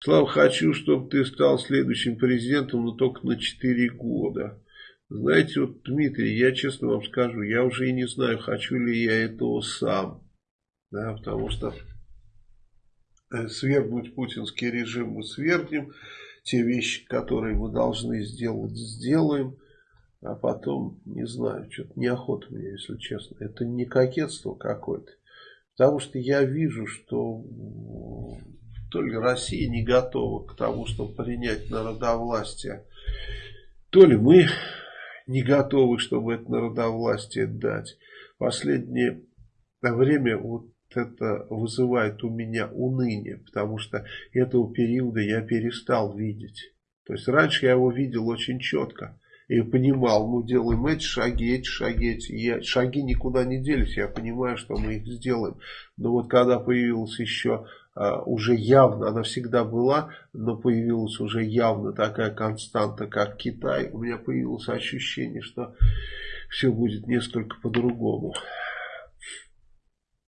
Слава, хочу, чтобы ты стал следующим президентом, но только на 4 года. Знаете, вот, Дмитрий, я честно вам скажу, я уже и не знаю, хочу ли я этого сам. Да, потому что э, свергнуть путинский режим мы свергнем, те вещи, которые мы должны сделать, сделаем. А потом, не знаю, что-то неохота мне, если честно. Это не кокетство какое-то. Потому что я вижу, что то ли Россия не готова к тому, чтобы принять народовластие, то ли мы не готовы, чтобы это народовластие дать. Последнее время вот это вызывает у меня уныние, потому что этого периода я перестал видеть. То есть раньше я его видел очень четко и понимал, мы делаем эти шаги, эти шаги, эти я, шаги никуда не делись, я понимаю, что мы их сделаем. Но вот когда появилась еще а, уже явно, она всегда была, но появилась уже явно такая константа, как Китай, у меня появилось ощущение, что все будет несколько по-другому.